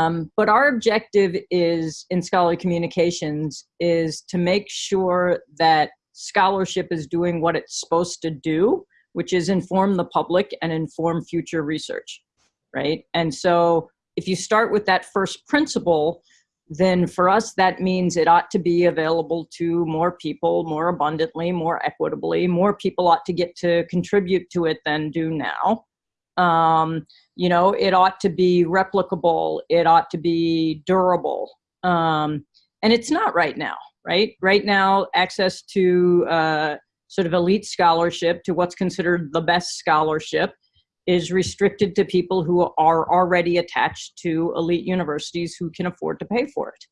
Um, but our objective is in scholarly communications is to make sure that scholarship is doing what it's supposed to do, which is inform the public and inform future research, right? And so if you start with that first principle, then for us that means it ought to be available to more people more abundantly, more equitably. More people ought to get to contribute to it than do now. Um, you know, it ought to be replicable. It ought to be durable. Um, and it's not right now, right? Right now, access to uh, sort of elite scholarship, to what's considered the best scholarship, is restricted to people who are already attached to elite universities who can afford to pay for it.